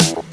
you.